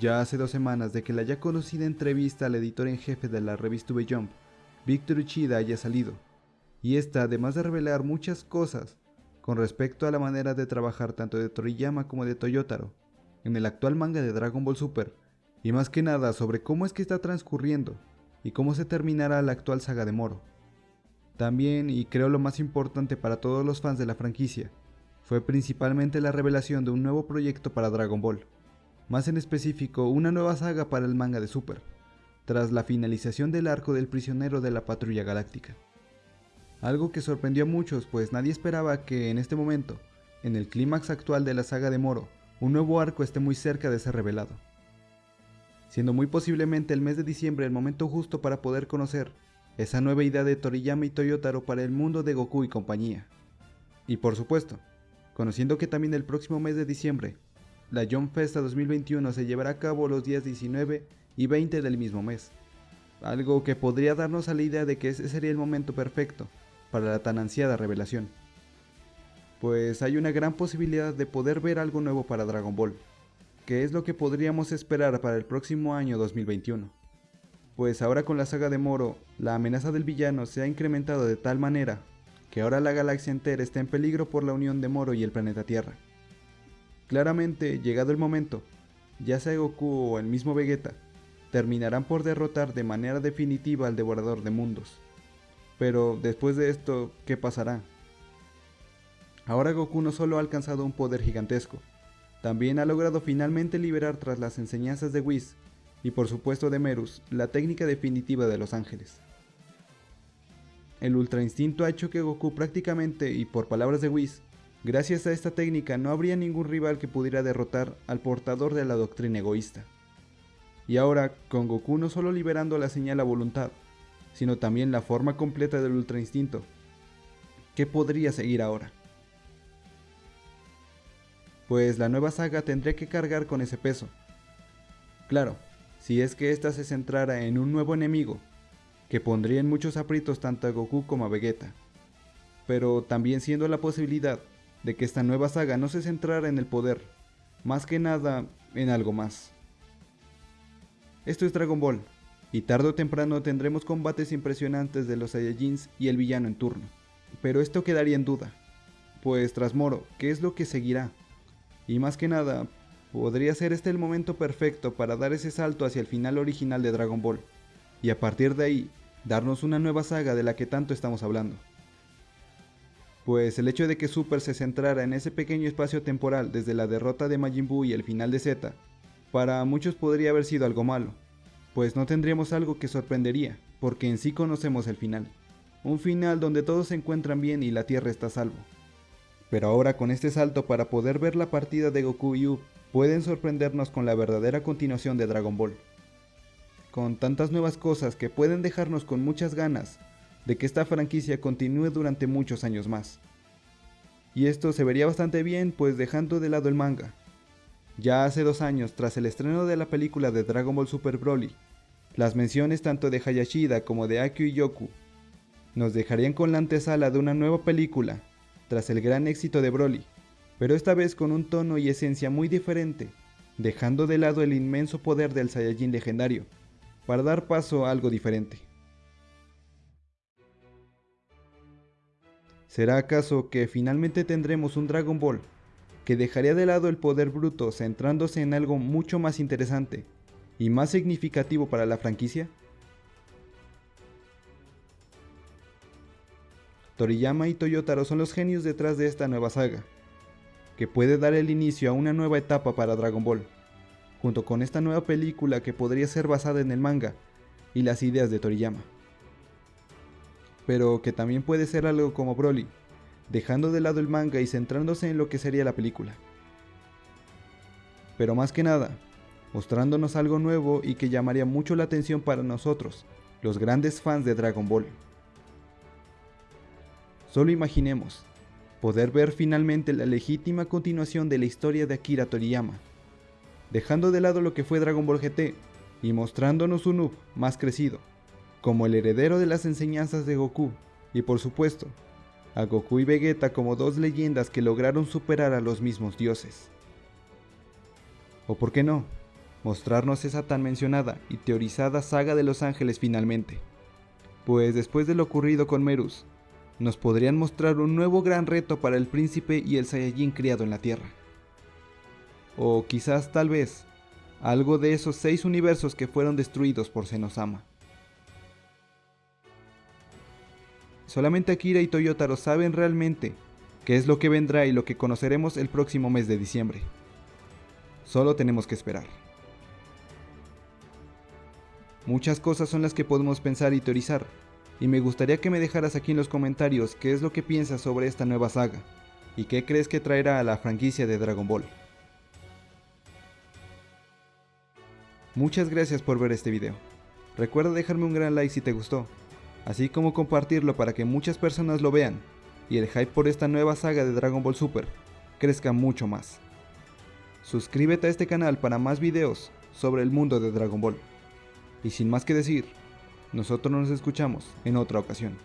Ya hace dos semanas de que la ya conocida entrevista al editor en jefe de la revista V-Jump, Víctor Uchida, haya salido, y esta además de revelar muchas cosas con respecto a la manera de trabajar tanto de Toriyama como de Toyotaro en el actual manga de Dragon Ball Super, y más que nada sobre cómo es que está transcurriendo y cómo se terminará la actual saga de Moro. También, y creo lo más importante para todos los fans de la franquicia, fue principalmente la revelación de un nuevo proyecto para Dragon Ball, más en específico una nueva saga para el manga de Super, tras la finalización del arco del prisionero de la Patrulla Galáctica. Algo que sorprendió a muchos, pues nadie esperaba que en este momento, en el clímax actual de la saga de Moro, un nuevo arco esté muy cerca de ser revelado. Siendo muy posiblemente el mes de diciembre el momento justo para poder conocer esa nueva idea de Toriyama y Toyotaro para el mundo de Goku y compañía. Y por supuesto, conociendo que también el próximo mes de diciembre, la Jump Festa 2021 se llevará a cabo los días 19 y 20 del mismo mes, algo que podría darnos a la idea de que ese sería el momento perfecto para la tan ansiada revelación. Pues hay una gran posibilidad de poder ver algo nuevo para Dragon Ball, que es lo que podríamos esperar para el próximo año 2021. Pues ahora con la saga de Moro, la amenaza del villano se ha incrementado de tal manera que ahora la galaxia entera está en peligro por la unión de Moro y el planeta Tierra. Claramente, llegado el momento, ya sea Goku o el mismo Vegeta, terminarán por derrotar de manera definitiva al devorador de mundos. Pero después de esto, ¿qué pasará? Ahora Goku no solo ha alcanzado un poder gigantesco, también ha logrado finalmente liberar tras las enseñanzas de Whis y por supuesto de Merus la técnica definitiva de los ángeles. El Ultra Instinto ha hecho que Goku prácticamente, y por palabras de Whis, gracias a esta técnica no habría ningún rival que pudiera derrotar al portador de la doctrina egoísta. Y ahora, con Goku no solo liberando la señal a voluntad, sino también la forma completa del Ultra Instinto, ¿qué podría seguir ahora? Pues la nueva saga tendría que cargar con ese peso. Claro, si es que ésta se centrara en un nuevo enemigo, que pondría en muchos aprietos tanto a Goku como a Vegeta, pero también siendo la posibilidad de que esta nueva saga no se centrara en el poder, más que nada en algo más. Esto es Dragon Ball, y tarde o temprano tendremos combates impresionantes de los Saiyajins y el villano en turno. Pero esto quedaría en duda, pues tras Moro, ¿qué es lo que seguirá? Y más que nada, podría ser este el momento perfecto para dar ese salto hacia el final original de Dragon Ball, y a partir de ahí, darnos una nueva saga de la que tanto estamos hablando. Pues el hecho de que Super se centrara en ese pequeño espacio temporal desde la derrota de Majin Buu y el final de Z, para muchos podría haber sido algo malo, pues no tendríamos algo que sorprendería, porque en sí conocemos el final. Un final donde todos se encuentran bien y la Tierra está a salvo. Pero ahora con este salto para poder ver la partida de Goku y Yu, pueden sorprendernos con la verdadera continuación de Dragon Ball. Con tantas nuevas cosas que pueden dejarnos con muchas ganas de que esta franquicia continúe durante muchos años más. Y esto se vería bastante bien pues dejando de lado el manga, ya hace dos años, tras el estreno de la película de Dragon Ball Super Broly, las menciones tanto de Hayashida como de Akio y Yoku nos dejarían con la antesala de una nueva película, tras el gran éxito de Broly, pero esta vez con un tono y esencia muy diferente, dejando de lado el inmenso poder del Saiyajin legendario, para dar paso a algo diferente. ¿Será acaso que finalmente tendremos un Dragon Ball que dejaría de lado el poder bruto centrándose en algo mucho más interesante y más significativo para la franquicia? Toriyama y Toyotaro son los genios detrás de esta nueva saga, que puede dar el inicio a una nueva etapa para Dragon Ball, junto con esta nueva película que podría ser basada en el manga y las ideas de Toriyama. Pero que también puede ser algo como Broly, dejando de lado el manga y centrándose en lo que sería la película. Pero más que nada, mostrándonos algo nuevo y que llamaría mucho la atención para nosotros, los grandes fans de Dragon Ball. Solo imaginemos, poder ver finalmente la legítima continuación de la historia de Akira Toriyama, dejando de lado lo que fue Dragon Ball GT y mostrándonos un Noob más crecido, como el heredero de las enseñanzas de Goku, y por supuesto, a Goku y Vegeta como dos leyendas que lograron superar a los mismos dioses. O por qué no, mostrarnos esa tan mencionada y teorizada saga de los ángeles finalmente. Pues después de lo ocurrido con Merus, nos podrían mostrar un nuevo gran reto para el príncipe y el Saiyajin criado en la Tierra. O quizás tal vez, algo de esos seis universos que fueron destruidos por Senosama. Solamente Akira y Toyotaro saben realmente qué es lo que vendrá y lo que conoceremos el próximo mes de diciembre. Solo tenemos que esperar. Muchas cosas son las que podemos pensar y teorizar, y me gustaría que me dejaras aquí en los comentarios qué es lo que piensas sobre esta nueva saga, y qué crees que traerá a la franquicia de Dragon Ball. Muchas gracias por ver este video. Recuerda dejarme un gran like si te gustó, así como compartirlo para que muchas personas lo vean, y el hype por esta nueva saga de Dragon Ball Super crezca mucho más. Suscríbete a este canal para más videos sobre el mundo de Dragon Ball. Y sin más que decir, nosotros nos escuchamos en otra ocasión.